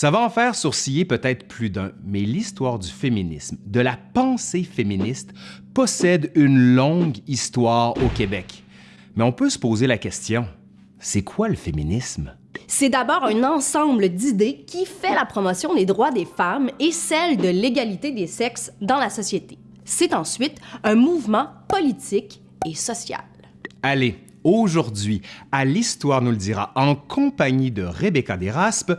Ça va en faire sourciller peut-être plus d'un, mais l'histoire du féminisme, de la pensée féministe, possède une longue histoire au Québec. Mais on peut se poser la question, c'est quoi le féminisme? C'est d'abord un ensemble d'idées qui fait la promotion des droits des femmes et celle de l'égalité des sexes dans la société. C'est ensuite un mouvement politique et social. Allez, aujourd'hui, à l'Histoire nous le dira, en compagnie de Rebecca Desraspes,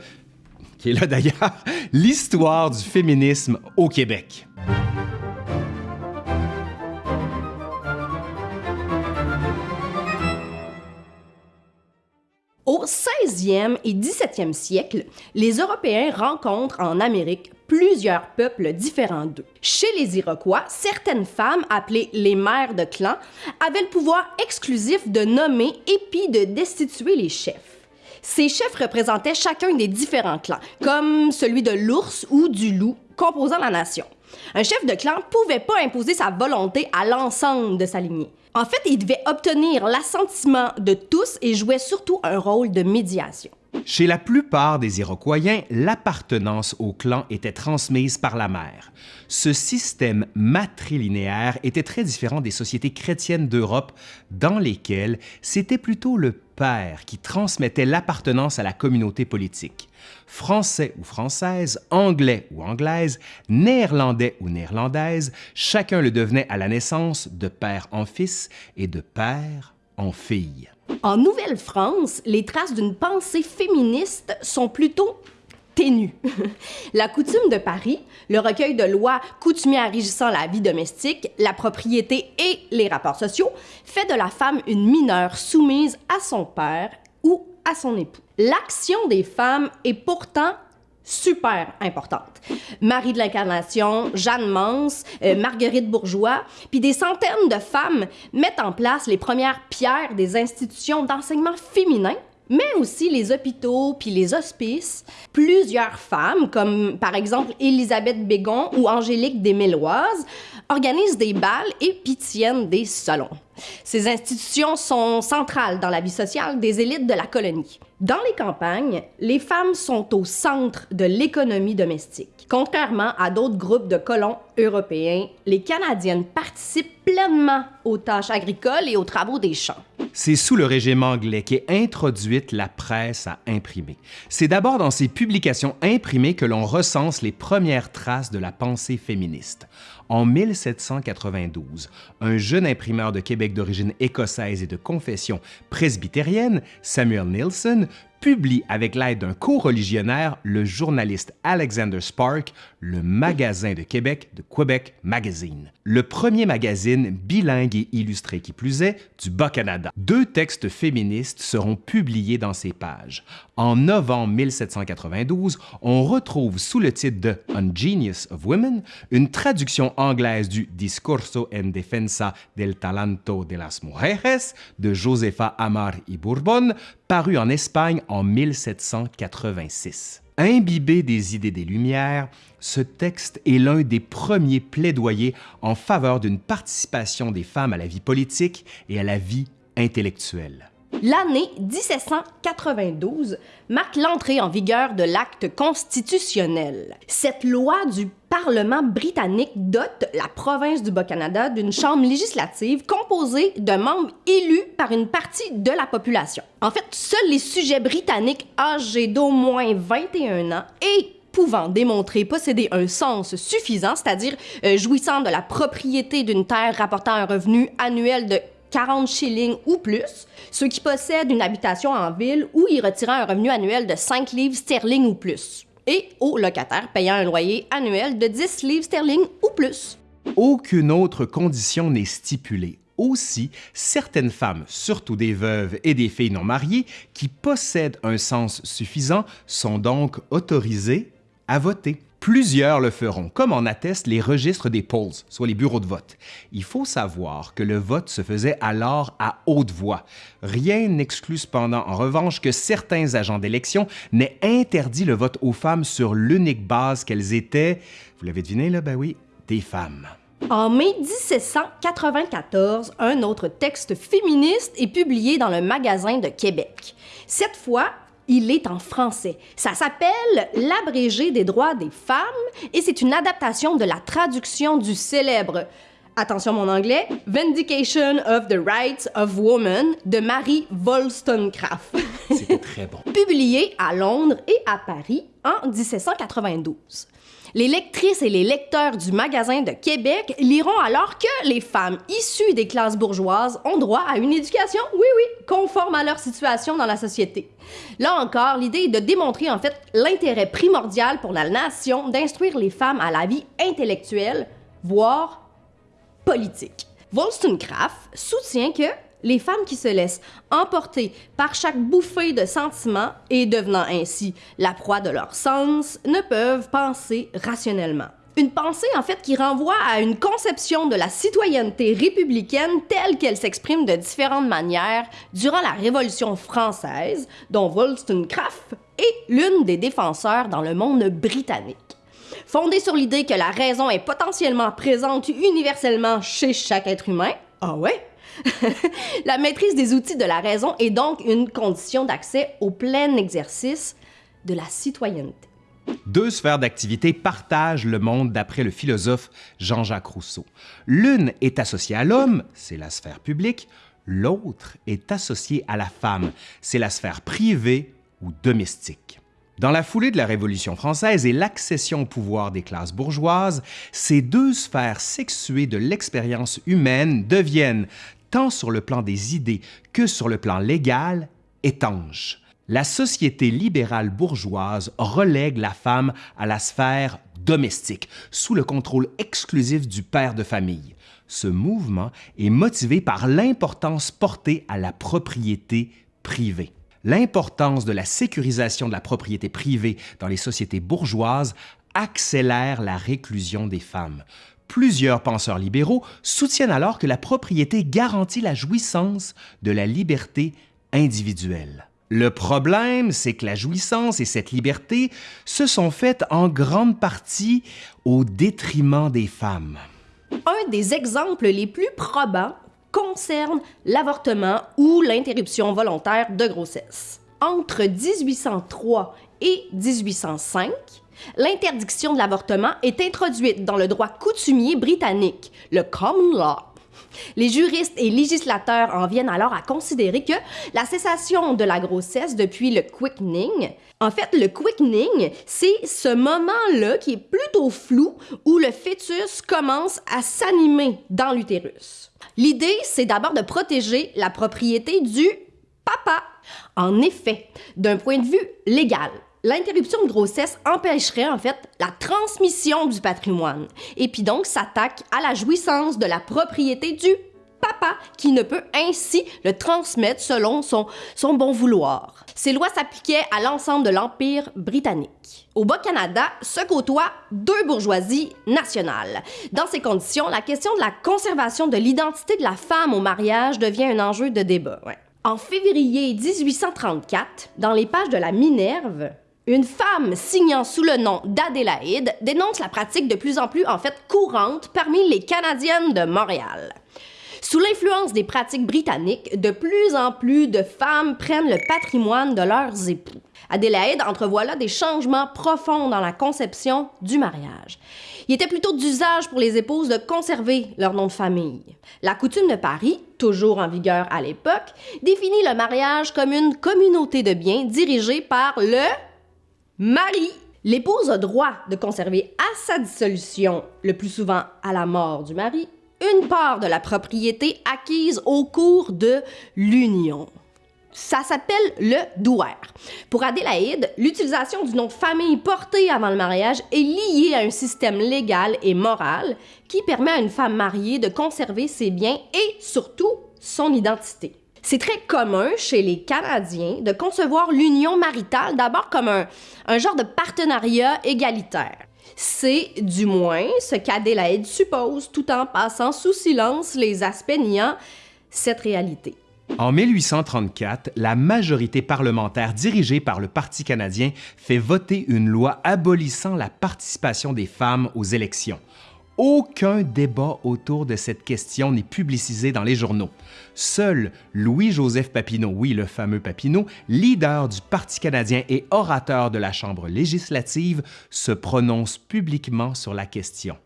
qui là d'ailleurs, l'histoire du féminisme au Québec. Au 16e et 17e siècle, les Européens rencontrent en Amérique plusieurs peuples différents d'eux. Chez les Iroquois, certaines femmes, appelées les mères de clan, avaient le pouvoir exclusif de nommer et puis de destituer les chefs. Ces chefs représentaient chacun des différents clans, comme celui de l'ours ou du loup, composant la nation. Un chef de clan pouvait pas imposer sa volonté à l'ensemble de sa lignée. En fait, il devait obtenir l'assentiment de tous et jouait surtout un rôle de médiation. Chez la plupart des Iroquois, l'appartenance au clan était transmise par la mère. Ce système matrilinéaire était très différent des sociétés chrétiennes d'Europe dans lesquelles c'était plutôt le père qui transmettait l'appartenance à la communauté politique. Français ou française, anglais ou anglaise, néerlandais ou néerlandaise, chacun le devenait à la naissance de père en fils et de père en fille. En Nouvelle-France, les traces d'une pensée féministe sont plutôt ténues. la coutume de Paris, le recueil de lois coutumières régissant la vie domestique, la propriété et les rapports sociaux, fait de la femme une mineure soumise à son père ou à son époux. L'action des femmes est pourtant super importante. Marie de l'Incarnation, Jeanne Mance, euh, Marguerite Bourgeois, puis des centaines de femmes mettent en place les premières pierres des institutions d'enseignement féminin mais aussi les hôpitaux puis les hospices. Plusieurs femmes, comme par exemple Élisabeth Bégon ou Angélique Desméloises, organisent des balles et puis tiennent des salons. Ces institutions sont centrales dans la vie sociale des élites de la colonie. Dans les campagnes, les femmes sont au centre de l'économie domestique. Contrairement à d'autres groupes de colons européens, les Canadiennes participent pleinement aux tâches agricoles et aux travaux des champs. C'est sous le régime anglais qu'est introduite la presse à imprimer. C'est d'abord dans ces publications imprimées que l'on recense les premières traces de la pensée féministe. En 1792, un jeune imprimeur de Québec d'origine écossaise et de confession presbytérienne, Samuel Nielsen, publie avec l'aide d'un co-religionnaire, le journaliste Alexander Spark, le Magasin de Québec de Quebec Magazine, le premier magazine bilingue et illustré qui plus est du Bas-Canada. Deux textes féministes seront publiés dans ces pages. En novembre 1792, on retrouve sous le titre de On Genius of Women une traduction anglaise du Discorso en defensa del talento de las mujeres de Josefa Amar y Bourbon, paru en Espagne en 1786. Imbibé des idées des Lumières, ce texte est l'un des premiers plaidoyers en faveur d'une participation des femmes à la vie politique et à la vie intellectuelle. L'année 1792 marque l'entrée en vigueur de l'acte constitutionnel. Cette loi du Parlement britannique dote la province du Bas-Canada d'une chambre législative composée de membres élus par une partie de la population. En fait, seuls les sujets britanniques âgés d'au moins 21 ans et pouvant démontrer posséder un sens suffisant, c'est-à-dire euh, jouissant de la propriété d'une terre rapportant un revenu annuel de 40 shillings ou plus, ceux qui possèdent une habitation en ville ou y retirant un revenu annuel de 5 livres sterling ou plus, et aux locataires payant un loyer annuel de 10 livres sterling ou plus. Aucune autre condition n'est stipulée. Aussi, certaines femmes, surtout des veuves et des filles non mariées, qui possèdent un sens suffisant, sont donc autorisées à voter. Plusieurs le feront, comme en attestent les registres des polls, soit les bureaux de vote. Il faut savoir que le vote se faisait alors à haute voix. Rien n'exclut cependant en revanche que certains agents d'élection n'aient interdit le vote aux femmes sur l'unique base qu'elles étaient, vous l'avez deviné là, ben oui, des femmes. En mai 1794, un autre texte féministe est publié dans le Magasin de Québec. Cette fois, il est en français. Ça s'appelle L'abrégé des droits des femmes et c'est une adaptation de la traduction du célèbre attention mon anglais, Vindication of the Rights of Women de Mary Wollstonecraft. C'était très bon. Publié à Londres et à Paris en 1792. Les lectrices et les lecteurs du magasin de Québec liront alors que les femmes issues des classes bourgeoises ont droit à une éducation, oui oui, conforme à leur situation dans la société. Là encore, l'idée est de démontrer en fait l'intérêt primordial pour la nation d'instruire les femmes à la vie intellectuelle, voire politique. Wollstonecraft soutient que les femmes qui se laissent emporter par chaque bouffée de sentiments et devenant ainsi la proie de leur sens ne peuvent penser rationnellement. Une pensée en fait qui renvoie à une conception de la citoyenneté républicaine telle qu'elle s'exprime de différentes manières durant la Révolution française, dont Wollstonecraft est l'une des défenseurs dans le monde britannique. Fondée sur l'idée que la raison est potentiellement présente universellement chez chaque être humain, ah ouais, la maîtrise des outils de la raison est donc une condition d'accès au plein exercice de la citoyenneté. Deux sphères d'activité partagent le monde d'après le philosophe Jean-Jacques Rousseau. L'une est associée à l'homme, c'est la sphère publique, l'autre est associée à la femme, c'est la sphère privée ou domestique. Dans la foulée de la Révolution française et l'accession au pouvoir des classes bourgeoises, ces deux sphères sexuées de l'expérience humaine deviennent tant sur le plan des idées que sur le plan légal, étanche. La société libérale bourgeoise relègue la femme à la sphère domestique, sous le contrôle exclusif du père de famille. Ce mouvement est motivé par l'importance portée à la propriété privée. L'importance de la sécurisation de la propriété privée dans les sociétés bourgeoises accélère la réclusion des femmes. Plusieurs penseurs libéraux soutiennent alors que la propriété garantit la jouissance de la liberté individuelle. Le problème, c'est que la jouissance et cette liberté se sont faites en grande partie au détriment des femmes. Un des exemples les plus probants concerne l'avortement ou l'interruption volontaire de grossesse. Entre 1803 et 1805, l'interdiction de l'avortement est introduite dans le droit coutumier britannique, le common law. Les juristes et législateurs en viennent alors à considérer que la cessation de la grossesse depuis le quickening, en fait, le quickening, c'est ce moment-là qui est plutôt flou où le fœtus commence à s'animer dans l'utérus. L'idée, c'est d'abord de protéger la propriété du papa. En effet, d'un point de vue légal, l'interruption de grossesse empêcherait en fait la transmission du patrimoine et puis donc s'attaque à la jouissance de la propriété du papa qui ne peut ainsi le transmettre selon son, bon vouloir. Ces lois s'appliquaient à l'ensemble de l'Empire britannique. Au Bas-Canada se côtoient deux bourgeoisies nationales. Dans ces conditions, la question de la conservation de l'identité de la femme au mariage devient un enjeu de débat. En février 1834, dans les pages de la Minerve, une femme signant sous le nom d'Adélaïde dénonce la pratique de plus en plus en fait courante parmi les Canadiennes de Montréal. Sous l'influence des pratiques britanniques, de plus en plus de femmes prennent le patrimoine de leurs époux. Adélaïde entrevoit là des changements profonds dans la conception du mariage. Il était plutôt d'usage pour les épouses de conserver leur nom de famille. La coutume de Paris, toujours en vigueur à l'époque, définit le mariage comme une communauté de biens dirigée par le mari. L'épouse a droit de conserver à sa dissolution, le plus souvent à la mort du mari, une part de la propriété acquise au cours de l'union. Ça s'appelle le douaire. Pour Adélaïde, l'utilisation du nom famille porté avant le mariage est liée à un système légal et moral qui permet à une femme mariée de conserver ses biens et surtout son identité. C'est très commun chez les Canadiens de concevoir l'union maritale d'abord comme un, genre de partenariat égalitaire. C'est du moins ce qu'Adélaïde suppose tout en passant sous silence les aspects niant cette réalité. En 1834, la majorité parlementaire dirigée par le Parti canadien fait voter une loi abolissant la participation des femmes aux élections. Aucun débat autour de cette question n'est publicisé dans les journaux. Seul Louis-Joseph Papineau, oui, le fameux Papineau, leader du Parti canadien et orateur de la Chambre législative, se prononce publiquement sur la question.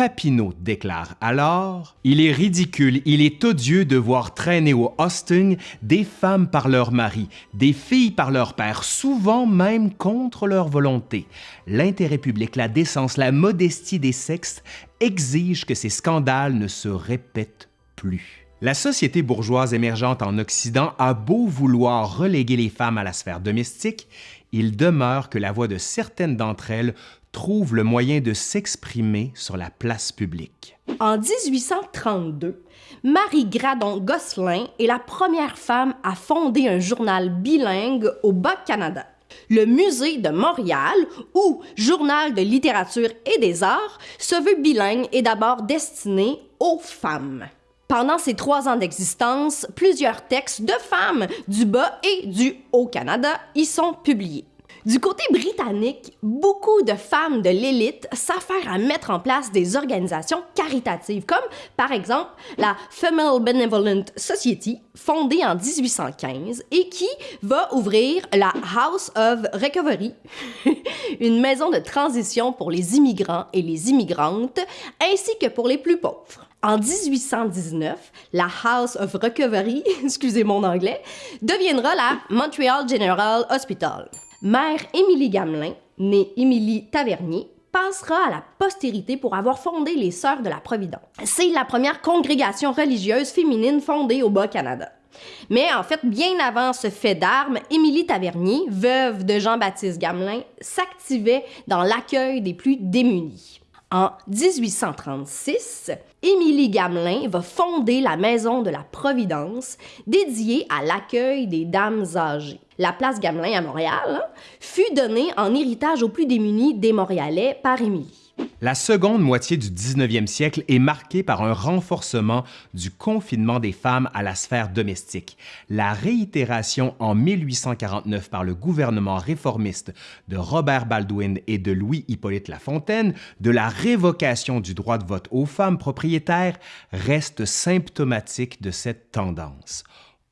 Papineau déclare alors Il est ridicule, il est odieux de voir traîner au hosting des femmes par leur mari, des filles par leur père, souvent même contre leur volonté. L'intérêt public, la décence, la modestie des sexes exigent que ces scandales ne se répètent plus. La société bourgeoise émergente en Occident a beau vouloir reléguer les femmes à la sphère domestique, il demeure que la voix de certaines d'entre elles trouve le moyen de s'exprimer sur la place publique. En 1832, Marie Gradon-Gosselin est la première femme à fonder un journal bilingue au Bas-Canada. Le Musée de Montréal, ou Journal de littérature et des arts, se veut bilingue et d'abord destiné aux femmes. Pendant ces trois ans d'existence, plusieurs textes de femmes du Bas et du Haut-Canada y sont publiés. Du côté britannique, beaucoup de femmes de l'élite s'affairent à mettre en place des organisations caritatives, comme par exemple la Female Benevolent Society, fondée en 1815 et qui va ouvrir la House of Recovery, une maison de transition pour les immigrants et les immigrantes, ainsi que pour les plus pauvres. En 1819, la House of Recovery, excusez mon anglais, deviendra la Montreal General Hospital. Mère Émilie Gamelin, née Émilie Tavernier, passera à la postérité pour avoir fondé les Sœurs de la Providence. C'est la première congrégation religieuse féminine fondée au Bas-Canada. Mais en fait, bien avant ce fait d'armes, Émilie Tavernier, veuve de Jean-Baptiste Gamelin, s'activait dans l'accueil des plus démunis. En 1836, Émilie Gamelin va fonder la Maison de la Providence, dédiée à l'accueil des dames âgées la place Gamelin à Montréal, hein, fut donnée en héritage aux plus démunis des Montréalais par Émilie. La seconde moitié du 19e siècle est marquée par un renforcement du confinement des femmes à la sphère domestique. La réitération en 1849 par le gouvernement réformiste de Robert Baldwin et de Louis-Hippolyte Lafontaine de la révocation du droit de vote aux femmes propriétaires reste symptomatique de cette tendance.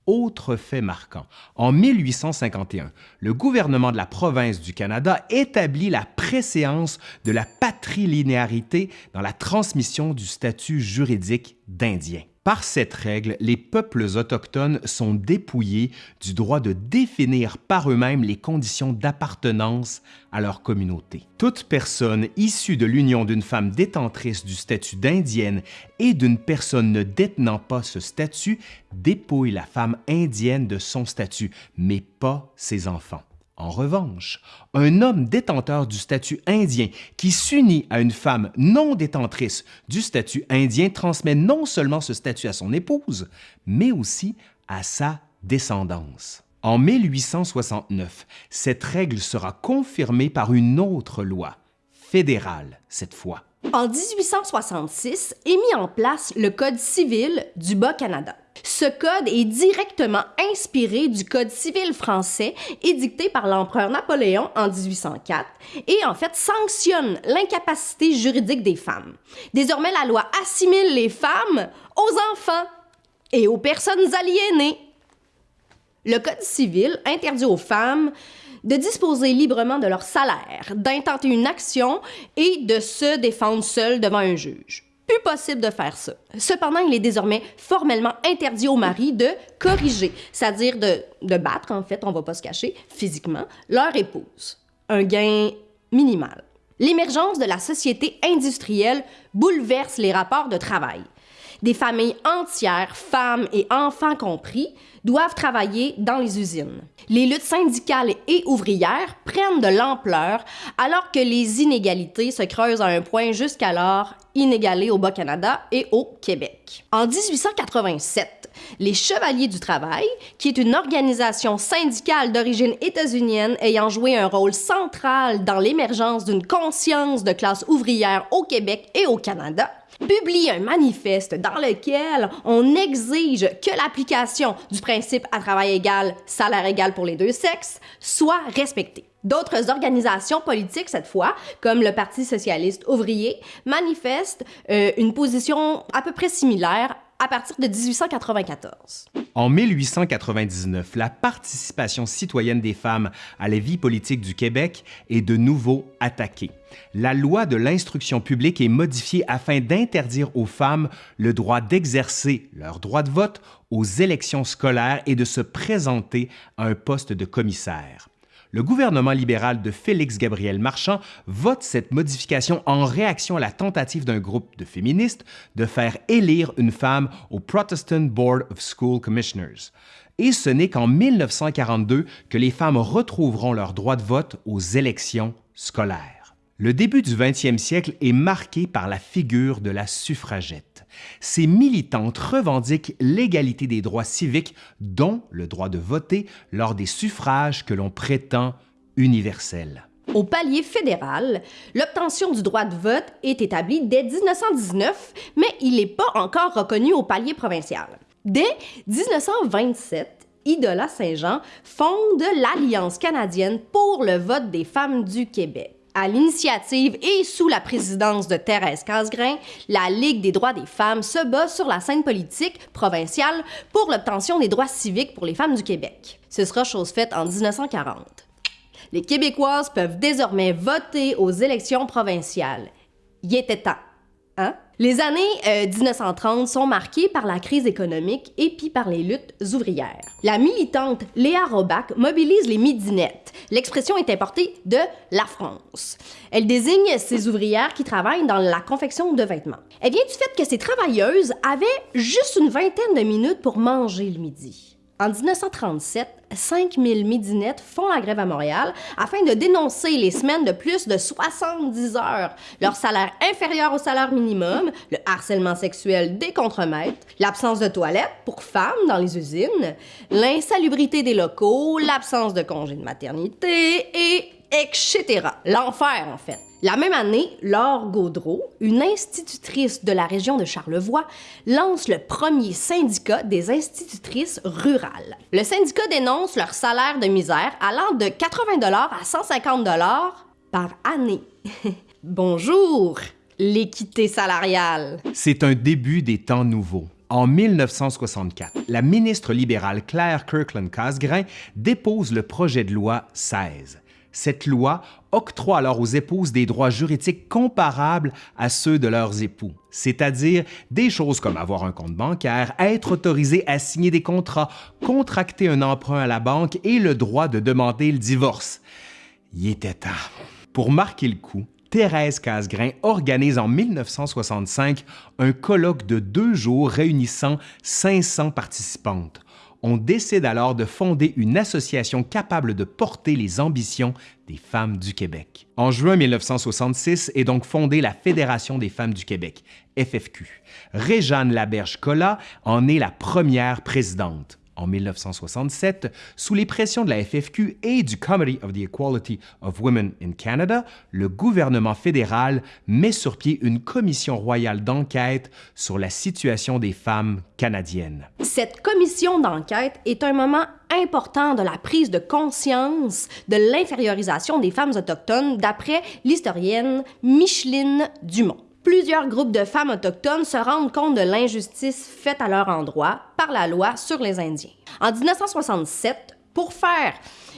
Autre fait marquant, en 1851, le gouvernement de la province du Canada établit la préséance de la patrilinéarité dans la transmission du statut juridique d'Indien. Par cette règle, les peuples autochtones sont dépouillés du droit de définir par eux-mêmes les conditions d'appartenance à leur communauté. Toute personne issue de l'union d'une femme détentrice du statut d'indienne et d'une personne ne détenant pas ce statut dépouille la femme indienne de son statut, mais pas ses enfants. En revanche, un homme détenteur du statut indien qui s'unit à une femme non détentrice du statut indien transmet non seulement ce statut à son épouse, mais aussi à sa descendance. En 1869, cette règle sera confirmée par une autre loi, fédérale cette fois. En 1866 est mis en place le Code civil du Bas-Canada. Ce code est directement inspiré du Code civil français édicté par l'empereur Napoléon en 1804 et en fait sanctionne l'incapacité juridique des femmes. Désormais, la loi assimile les femmes aux enfants et aux personnes aliénées. Le Code civil interdit aux femmes de disposer librement de leur salaire, d'intenter une action et de se défendre seules devant un juge plus possible de faire ça. Cependant, il est désormais formellement interdit aux maris de corriger, c'est-à-dire de, de, battre, en fait, on va pas se cacher, physiquement, leur épouse. Un gain minimal. L'émergence de la société industrielle bouleverse les rapports de travail. Des familles entières, femmes et enfants compris, doivent travailler dans les usines. Les luttes syndicales et ouvrières prennent de l'ampleur alors que les inégalités se creusent à un point jusqu'alors inégalé au Bas-Canada et au Québec. En 1887, les Chevaliers du Travail, qui est une organisation syndicale d'origine états-unienne ayant joué un rôle central dans l'émergence d'une conscience de classe ouvrière au Québec et au Canada, publie un manifeste dans lequel on exige que l'application du principe à travail égal, salaire égal pour les deux sexes soit respectée. D'autres organisations politiques, cette fois, comme le Parti socialiste ouvrier, manifestent euh, une position à peu près similaire à partir de 1894. En 1899, la participation citoyenne des femmes à la vie politique du Québec est de nouveau attaquée. La loi de l'instruction publique est modifiée afin d'interdire aux femmes le droit d'exercer leur droit de vote aux élections scolaires et de se présenter à un poste de commissaire le gouvernement libéral de Félix-Gabriel Marchand vote cette modification en réaction à la tentative d'un groupe de féministes de faire élire une femme au Protestant Board of School Commissioners. Et ce n'est qu'en 1942 que les femmes retrouveront leur droit de vote aux élections scolaires. Le début du 20e siècle est marqué par la figure de la suffragette. Ces militantes revendiquent l'égalité des droits civiques, dont le droit de voter lors des suffrages que l'on prétend universels. Au palier fédéral, l'obtention du droit de vote est établie dès 1919, mais il n'est pas encore reconnu au palier provincial. Dès 1927, Idola Saint-Jean fonde l'Alliance canadienne pour le vote des femmes du Québec à l'initiative et sous la présidence de Thérèse Casgrain, la Ligue des droits des femmes se bat sur la scène politique provinciale pour l'obtention des droits civiques pour les femmes du Québec. Ce sera chose faite en 1940. Les Québécoises peuvent désormais voter aux élections provinciales. Y était temps, hein? Les années 1930 euh, sont marquées par la crise économique et puis par les luttes ouvrières. La militante Léa Robac mobilise les midinettes. L'expression est importée de la France. Elle désigne ces ouvrières qui travaillent dans la confection de vêtements. Elle vient du fait que ces travailleuses avaient juste une vingtaine de minutes pour manger le midi. En 1937, 5000 midinettes font la grève à Montréal afin de dénoncer les semaines de plus de 70 heures, leur salaire inférieur au salaire minimum, le harcèlement sexuel des contremaîtres, l'absence de toilettes pour femmes dans les usines, l'insalubrité des locaux, l'absence de congés de maternité et etc. L'enfer, en fait. La même année, Laure Gaudreau, une institutrice de la région de Charlevoix, lance le premier syndicat des institutrices rurales. Le syndicat dénonce leur salaire de misère allant de 80 à 150 par année. Bonjour, l'équité salariale. C'est un début des temps nouveaux. En 1964, la ministre libérale Claire Kirkland Casgrain dépose le projet de loi 16 cette loi octroie alors aux épouses des droits juridiques comparables à ceux de leurs époux, c'est-à-dire des choses comme avoir un compte bancaire, être autorisé à signer des contrats, contracter un emprunt à la banque et le droit de demander le divorce. Y était temps. Pour marquer le coup, Thérèse Casgrain organise en 1965 un colloque de deux jours réunissant 500 participantes on décide alors de fonder une association capable de porter les ambitions des femmes du Québec. En juin 1966 est donc fondée la Fédération des femmes du Québec, FFQ. Réjeanne Laberge-Collat en est la première présidente en 1967, sous les pressions de la FFQ et du Committee of the Equality of Women in Canada, le gouvernement fédéral met sur pied une commission royale d'enquête sur la situation des femmes canadiennes. Cette commission d'enquête est un moment important de la prise de conscience de l'infériorisation des femmes autochtones d'après l'historienne Micheline Dumont plusieurs groupes de femmes autochtones se rendent compte de l'injustice faite à leur endroit par la loi sur les Indiens. En 1967, pour faire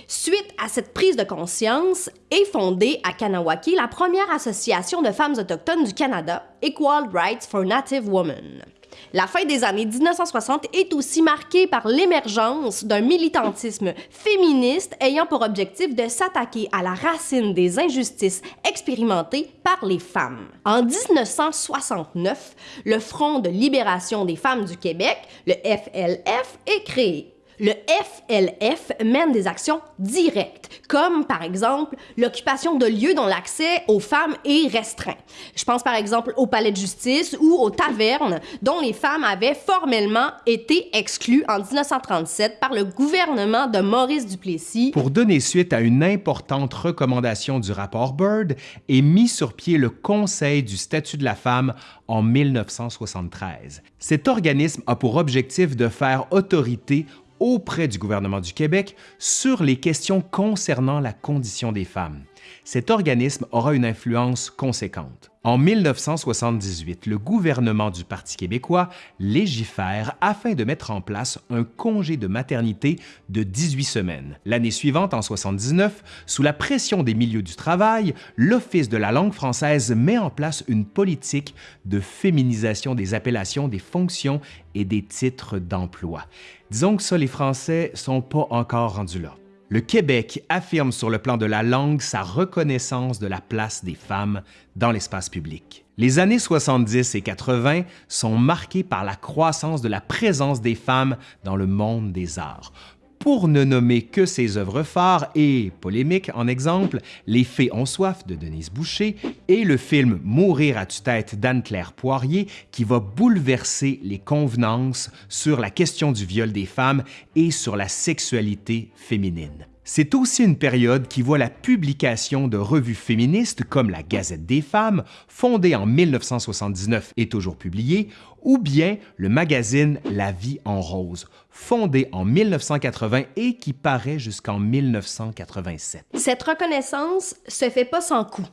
Suite à cette prise de conscience, est fondée à Kanawaki la première association de femmes autochtones du Canada, Equal Rights for Native Women. La fin des années 1960 est aussi marquée par l'émergence d'un militantisme féministe ayant pour objectif de s'attaquer à la racine des injustices expérimentées par les femmes. En 1969, le Front de libération des femmes du Québec, le FLF, est créé le FLF mène des actions directes, comme par exemple l'occupation de lieux dont l'accès aux femmes est restreint. Je pense par exemple au palais de justice ou aux tavernes dont les femmes avaient formellement été exclues en 1937 par le gouvernement de Maurice Duplessis. Pour donner suite à une importante recommandation du rapport Byrd, est mis sur pied le Conseil du statut de la femme en 1973. Cet organisme a pour objectif de faire autorité auprès du gouvernement du Québec sur les questions concernant la condition des femmes. Cet organisme aura une influence conséquente. En 1978, le gouvernement du Parti québécois légifère afin de mettre en place un congé de maternité de 18 semaines. L'année suivante, en 79, sous la pression des milieux du travail, l'Office de la langue française met en place une politique de féminisation des appellations, des fonctions et des titres d'emploi. Disons que ça, les Français sont pas encore rendus là. Le Québec affirme sur le plan de la langue sa reconnaissance de la place des femmes dans l'espace public. Les années 70 et 80 sont marquées par la croissance de la présence des femmes dans le monde des arts pour ne nommer que ses œuvres phares et polémiques en exemple, Les Fées ont soif de Denise Boucher et le film Mourir à tue-tête d'Anne-Claire Poirier qui va bouleverser les convenances sur la question du viol des femmes et sur la sexualité féminine. C'est aussi une période qui voit la publication de revues féministes comme la Gazette des femmes, fondée en 1979 et toujours publiée, ou bien le magazine La vie en rose, fondé en 1980 et qui paraît jusqu'en 1987. Cette reconnaissance se fait pas sans coups.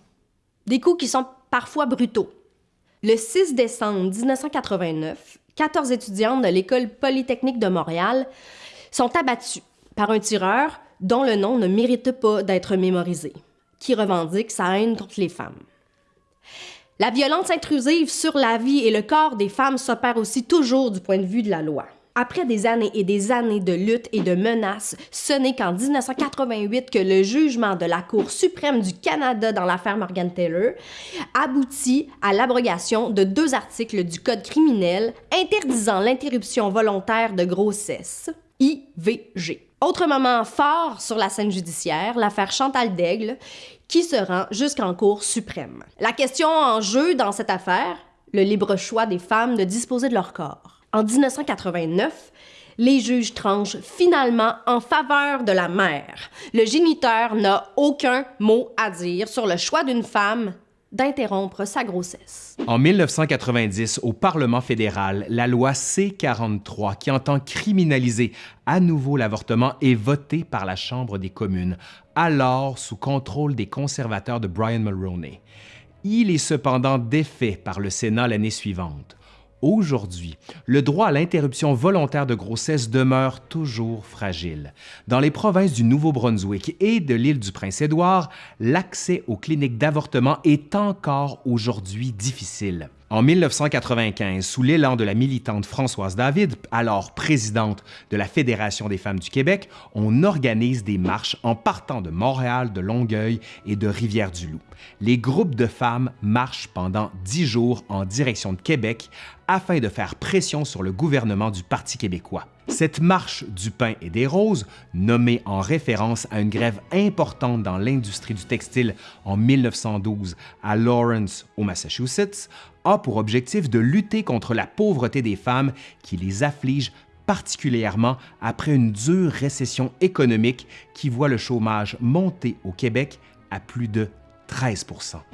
Des coups qui sont parfois brutaux. Le 6 décembre 1989, 14 étudiantes de l'École polytechnique de Montréal sont abattues par un tireur dont le nom ne mérite pas d'être mémorisé, qui revendique sa haine contre les femmes. La violence intrusive sur la vie et le corps des femmes s'opère aussi toujours du point de vue de la loi. Après des années et des années de lutte et de menaces, ce n'est qu'en 1988 que le jugement de la Cour suprême du Canada dans l'affaire Morgan Taylor aboutit à l'abrogation de deux articles du Code criminel interdisant l'interruption volontaire de grossesse, IVG. Autre moment fort sur la scène judiciaire, l'affaire Chantal Daigle, qui se rend jusqu'en Cour suprême. La question en jeu dans cette affaire, le libre choix des femmes de disposer de leur corps. En 1989, les juges tranchent finalement en faveur de la mère. Le géniteur n'a aucun mot à dire sur le choix d'une femme d'interrompre sa grossesse. En 1990, au Parlement fédéral, la loi C-43, qui entend criminaliser à nouveau l'avortement, est votée par la Chambre des communes, alors sous contrôle des conservateurs de Brian Mulroney. Il est cependant défait par le Sénat l'année suivante. Aujourd'hui, le droit à l'interruption volontaire de grossesse demeure toujours fragile. Dans les provinces du Nouveau-Brunswick et de l'île du Prince-Édouard, l'accès aux cliniques d'avortement est encore aujourd'hui difficile. En 1995, sous l'élan de la militante Françoise David, alors présidente de la Fédération des femmes du Québec, on organise des marches en partant de Montréal, de Longueuil et de Rivière-du-Loup. Les groupes de femmes marchent pendant dix jours en direction de Québec afin de faire pression sur le gouvernement du Parti québécois. Cette marche du pain et des roses, nommée en référence à une grève importante dans l'industrie du textile en 1912 à Lawrence, au Massachusetts, a pour objectif de lutter contre la pauvreté des femmes qui les afflige particulièrement après une dure récession économique qui voit le chômage monter au Québec à plus de 13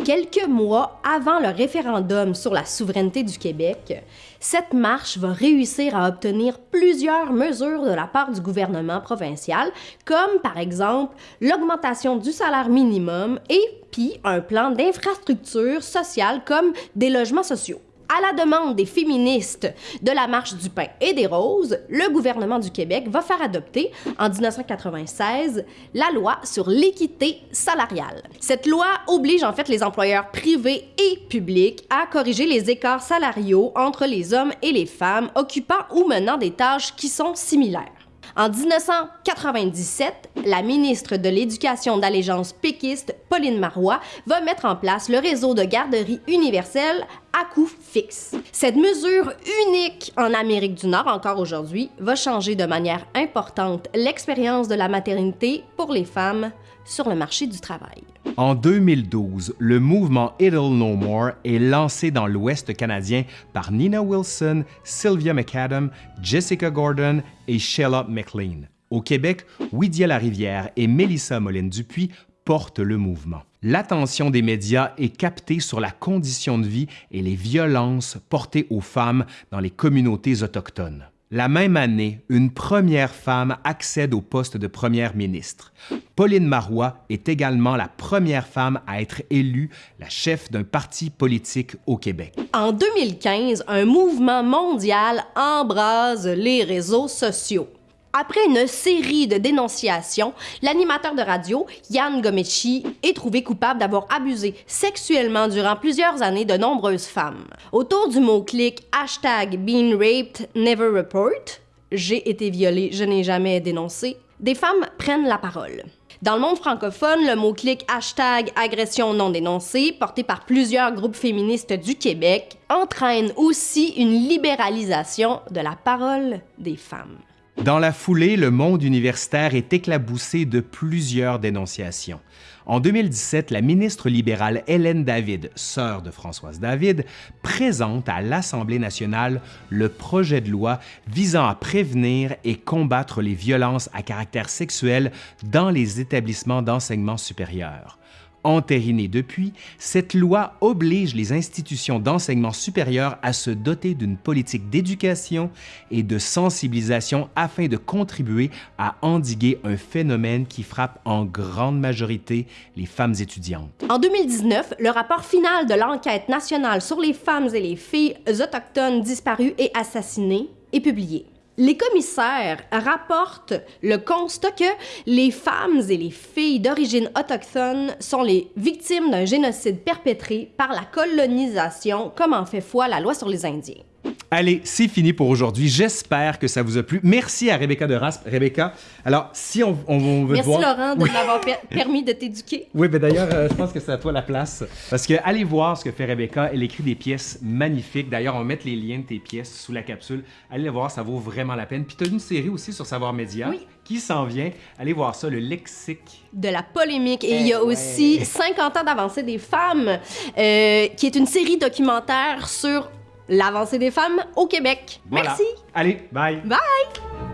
Quelques mois avant le référendum sur la souveraineté du Québec, cette marche va réussir à obtenir plusieurs mesures de la part du gouvernement provincial, comme par exemple l'augmentation du salaire minimum et puis un plan d'infrastructure sociale comme des logements sociaux. À la demande des féministes de la Marche du pain et des roses, le gouvernement du Québec va faire adopter en 1996 la loi sur l'équité salariale. Cette loi oblige en fait les employeurs privés et publics à corriger les écarts salariaux entre les hommes et les femmes occupant ou menant des tâches qui sont similaires. En 1997, la ministre de l'Éducation d'allégeance péquiste, Pauline Marois, va mettre en place le réseau de garderies universelles à coût fixe. Cette mesure unique en Amérique du Nord encore aujourd'hui va changer de manière importante l'expérience de la maternité pour les femmes sur le marché du travail. En 2012, le mouvement It'll No More est lancé dans l'Ouest canadien par Nina Wilson, Sylvia McAdam, Jessica Gordon et Sheila McLean. Au Québec, Wydia Larivière et Mélissa Moline-Dupuis portent le mouvement. L'attention des médias est captée sur la condition de vie et les violences portées aux femmes dans les communautés autochtones. La même année, une première femme accède au poste de première ministre. Pauline Marois est également la première femme à être élue la chef d'un parti politique au Québec. En 2015, un mouvement mondial embrase les réseaux sociaux. Après une série de dénonciations, l'animateur de radio, Yann Gomechi, est trouvé coupable d'avoir abusé sexuellement durant plusieurs années de nombreuses femmes. Autour du mot-clic hashtag Being Raped Never Report, j'ai été violée, je n'ai jamais dénoncé, des femmes prennent la parole. Dans le monde francophone, le mot-clic hashtag agression non dénoncée, porté par plusieurs groupes féministes du Québec, entraîne aussi une libéralisation de la parole des femmes. Dans la foulée, le monde universitaire est éclaboussé de plusieurs dénonciations. En 2017, la ministre libérale Hélène David, sœur de Françoise David, présente à l'Assemblée nationale le projet de loi visant à prévenir et combattre les violences à caractère sexuel dans les établissements d'enseignement supérieur. Entérinée depuis, cette loi oblige les institutions d'enseignement supérieur à se doter d'une politique d'éducation et de sensibilisation afin de contribuer à endiguer un phénomène qui frappe en grande majorité les femmes étudiantes. En 2019, le rapport final de l'enquête nationale sur les femmes et les filles autochtones disparues et assassinées est publié. Les commissaires rapportent le constat que les femmes et les filles d'origine autochtone sont les victimes d'un génocide perpétré par la colonisation, comme en fait foi la loi sur les Indiens. Allez, c'est fini pour aujourd'hui. J'espère que ça vous a plu. Merci à Rebecca de Rasp. Rebecca, alors si on, on, veut Merci voir... Laurent de m'avoir permis de t'éduquer. Oui, mais d'ailleurs, euh, je pense que c'est à toi la place. Parce que allez voir ce que fait Rebecca. Elle écrit des pièces magnifiques. D'ailleurs, on va mettre les liens de tes pièces sous la capsule. Allez les voir, ça vaut vraiment la peine. Puis tu as une série aussi sur Savoir Média Oui. qui s'en vient. Allez voir ça, le lexique. de la polémique. Et il y Eh a ouais. aussi 50 ans d'avancée des femmes, euh, qui est une série documentaire sur l'avancée des femmes au Québec. Voilà. Merci. Allez, bye. Bye!